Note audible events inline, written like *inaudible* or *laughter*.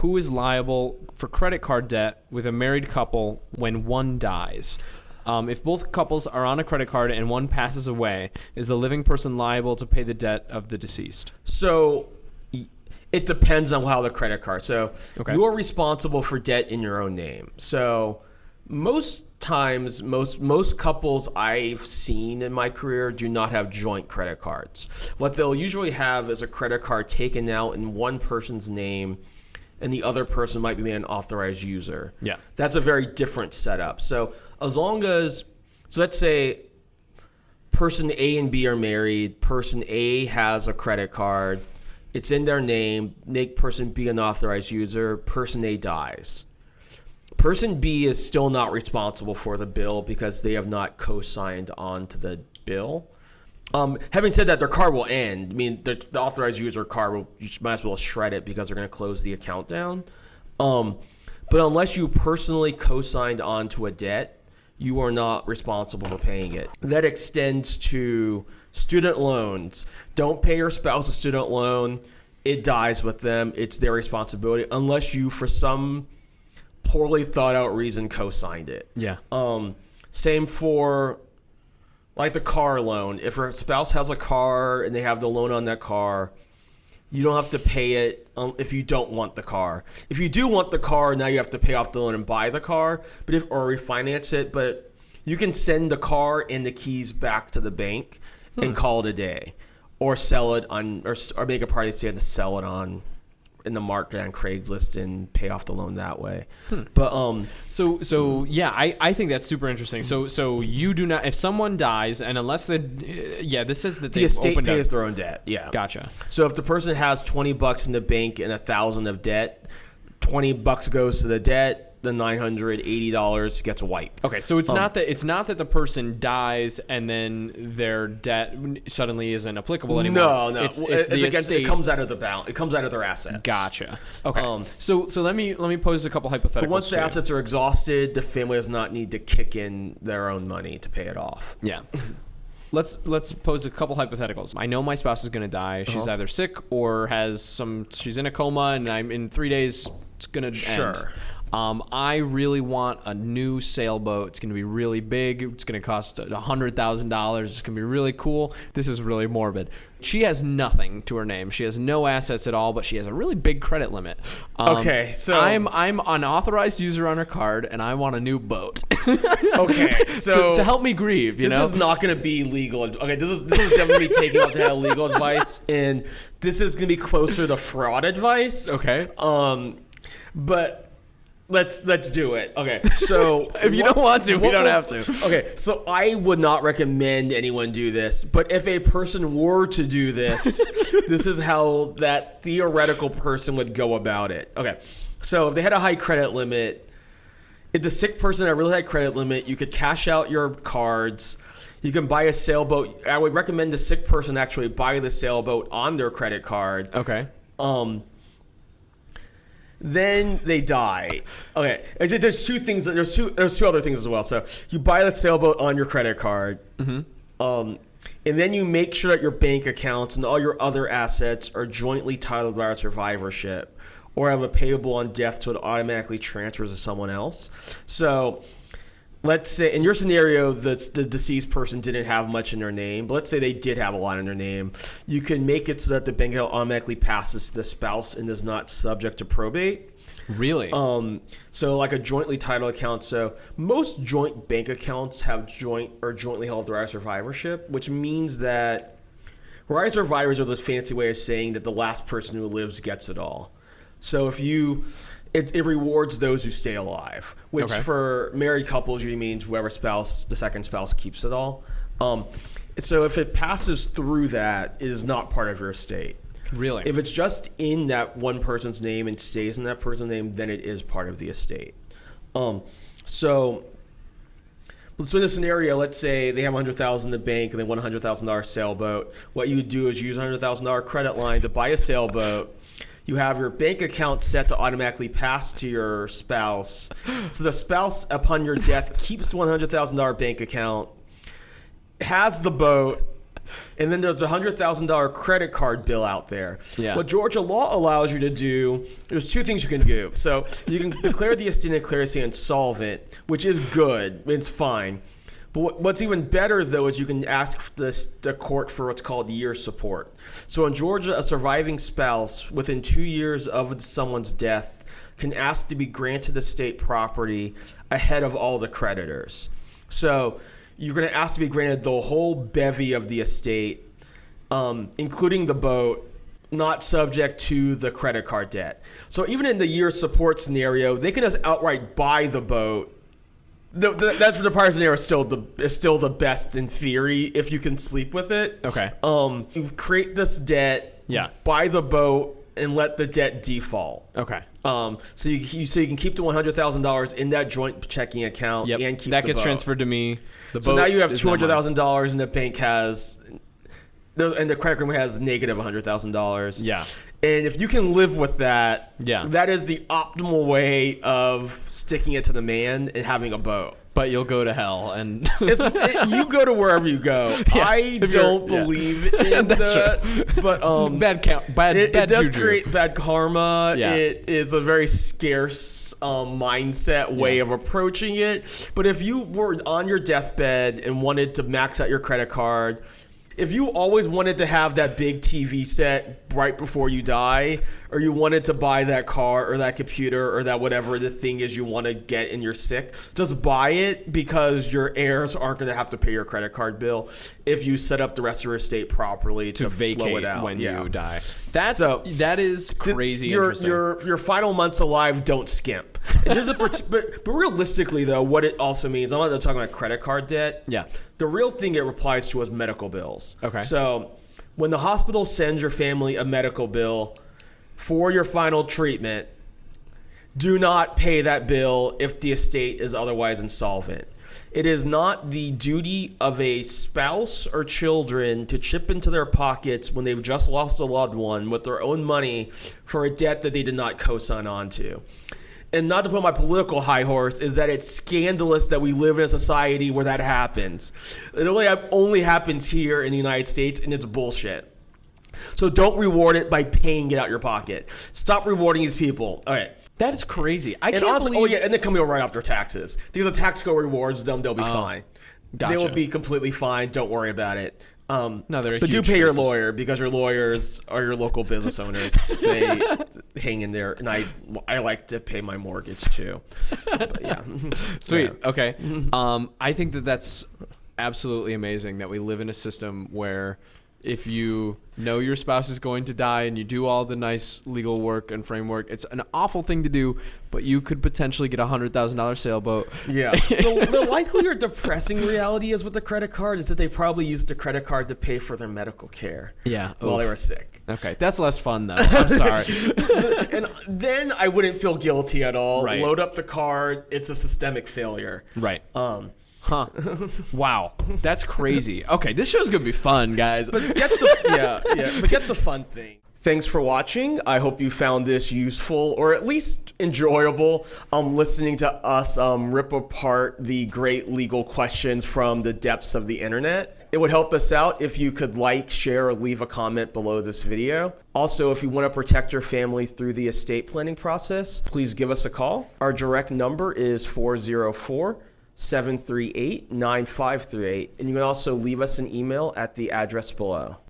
who is liable for credit card debt with a married couple when one dies? Um, if both couples are on a credit card and one passes away, is the living person liable to pay the debt of the deceased? So it depends on how the credit card. So Okay. you're responsible for debt in your own name. So most times most most couples I've seen in my career do not have joint credit cards. What they'll usually have is a credit card taken out in one person's name and the other person might be an authorized user. Yeah. That's a very different setup. So as long as so let's say person A and B are married. Person A has a credit card. It's in their name. Make person B an authorized user. Person A dies. Person B is still not responsible for the bill because they have not co-signed on to the bill. Um, having said that, their card will end. I mean, the, the authorized user card will you might as well shred it because they're going to close the account down. Um, but unless you personally co-signed onto a debt, you are not responsible for paying it. That extends to student loans. Don't pay your spouse a student loan. It dies with them. It's their responsibility unless you, for some poorly thought out reason, co-signed it. Yeah. Um, same for like the car loan. If her spouse has a car and they have the loan on that car, you don't have to pay it um, if you don't want the car. If you do want the car, now you have to pay off the loan and buy the car, but if or refinance it. But you can send the car and the keys back to the bank and call it a day, or sell it on or, or make a party stand to sell it on in the market on Craigslist and pay off the loan that way. But um, So so yeah, I, I think that's super interesting. So so you do not if someone dies and unless the uh, yeah this says that the estate opened pays up, their own debt. Yeah. gotcha. So if the person has 20 bucks in the bank and a thousand of debt, 20 bucks goes to the debt, the $980 gets wiped. Okay, so it's not that it's not that the person dies and then their debt suddenly isn't applicable anymore. No, no. It's, It's, it's against, it comes out of the balance. It comes out of their assets. Gotcha. Okay. Um, so so let me let me pose a couple hypotheticals. But once the you. assets are exhausted, the family does not need to kick in their own money to pay it off. Yeah. *laughs* Let's let's pose a couple hypotheticals. I know my spouse is going to die. She's Uh-huh. either sick or has some. She's in a coma, and I'm in three days. It's going to end. Um, I really want a new sailboat. It's going to be really big. It's going to cost a hundred thousand dollars. It's going to be really cool. This is really morbid. She has nothing to her name. She has no assets at all, but she has a really big credit limit. Um, Okay, so- I'm I'm an authorized user on her card, and I want a new boat *laughs* Okay, so to, to help me grieve. You this know, this is not going to be legal. Okay, this is, this is definitely taking up to have legal advice, *laughs* and this is going to be closer to fraud advice. Okay. Um, but let's let's do it. Okay, so *laughs* If you don't want to, we don't have to. Okay, so I would not recommend anyone do this, but if a person were to do this, *laughs* this is how that theoretical person would go about it. Okay, so if they had a high credit limit, if the sick person had a really high credit limit, you could cash out your cards. You can buy a sailboat. I would recommend the sick person actually buy the sailboat on their credit card. okay. Um, then they die. Okay, There's- two things. There's two. There's two other things as well. So you buy the sailboat on your credit card, um, and then you make sure that your bank accounts and all your other assets are jointly titled by survivorship, or have a payable on death, so it automatically transfers to someone else. So let's say in your scenario the, the deceased person didn't have much in their name but let's say they did have a lot in their name you can make it so that the bank account automatically passes to the spouse and is not subject to probate. Really? um, so like a jointly titled account. So most joint bank accounts have joint or jointly held right of survivorship which means that right of survivors are this fancy way of saying that the last person who lives gets it all. So if you it, it rewards those who stay alive, which Okay. for married couples usually means whoever spouse, the second spouse, keeps it all. Um, so if it passes through that, it is not part of your estate. really? If it's just in that one person's name and stays in that person's name, then it is part of the estate. Um, so, but so in this scenario, let's say they have 100000 in the bank and they want a $100,000 sailboat. What you would do is use a $100,000 credit line to buy a sailboat. You have your bank account set to automatically pass to your spouse. So the spouse, upon your death, *laughs* keeps the $100,000 bank account, has the boat, and then there's a hundred thousand dollar credit card bill out there. Yeah. What Georgia law allows you to do, there's two things you can do. So you can declare the estate and declare estate insolvent, which is good. It's fine. But what's even better though is you can ask the, the court for what's called year support. So in Georgia, a surviving spouse within two years of someone's death can ask to be granted the state property ahead of all the creditors. So you're going to ask to be granted the whole bevy of the estate, um, including the boat, not subject to the credit card debt. So even in the year support scenario, they can just outright buy the boat. The, the, that's for the prior scenario is still the is still the best in theory if you can sleep with it. Okay. Um, you create this debt. Yeah. Buy the boat and let the debt default. Okay. Um, so you, you so you can keep the one hundred thousand dollars in that joint checking account Yep. and keep that the gets boat. transferred to me. The So now you have two hundred thousand dollars, and the bank has, the- and the credit agreement has negative one hundred thousand dollars. Yeah. And if you can live with that, Yeah. that is the optimal way of sticking it to the man and having a boat. But you'll go to hell and *laughs* It's it, you go to wherever you go. *laughs* I don't yeah. believe *laughs* in That's that, but um, bad count, bad, it, it does juju. create bad karma. Yeah. It is a very scarce um, mindset way Yeah. of approaching it. But if you were on your deathbed and wanted to max out your credit card, if you always wanted to have that big TV set right before you die, or you wanted to buy that car or that computer or that whatever the thing is you want to get and you're sick, just buy it because your heirs aren't going to have to pay your credit card bill if you set up the rest of your estate properly to, to flow vacate it out when Yeah. you die. That's So, that is Th- crazy Your, interesting. your your final months alive don't skimp. It but but realistically though, what it also means, I'm not talking about credit card debt. Yeah. The real thing it applies to is medical bills. Okay. So when the hospital sends your family a medical bill for your final treatment, do not pay that bill if the estate is otherwise insolvent. It is not the duty of a spouse or children to chip into their pockets when they've just lost a loved one with their own money for a debt that they did not co sign onto. And not to put on my political high horse, is that it's scandalous that we live in a society where that happens. It only, only happens here in the United States, and it's bullshit. So don't reward it by paying it out your pocket. Stop rewarding these people. All right. That is crazy. I And can't also, oh, believe. oh yeah, and they come over right after taxes. Because the tax code rewards them, they'll be oh, fine. They will Oh, be completely fine. Don't worry about it. Um, No, they're a but do pay your lawyer because your lawyers are your local business owners. they *laughs* hang in there, and I I like to pay my mortgage too. But yeah, *laughs* Sweet. Yeah. Okay. Um, I think that that's absolutely amazing that we live in a system where if you know your spouse is going to die and you do all the nice legal work and framework, it's an awful thing to do, but you could potentially get a hundred thousand dollar sailboat. Yeah. the, the *laughs* likely or depressing reality is with the credit card is that they probably used the credit card to pay for their medical care. Yeah. While they were sick. Okay, that's less fun though. I'm sorry. *laughs* and then I wouldn't feel guilty at all. Right. Load up the card. It's a systemic failure. right. Um, Huh. Wow. That's crazy. Okay, this show's gonna be fun, guys. but get the *laughs* yeah yeah. But get the fun thing. Thanks for watching. I hope you found this useful or at least enjoyable. Um, listening to us um, rip apart the great legal questions from the depths of the internet. It would help us out if you could like, share, or leave a comment below this video. Also, if you want to protect your family through the estate planning process, please give us a call. Our direct number is 404 738 9538, and you can also leave us an email at the address below.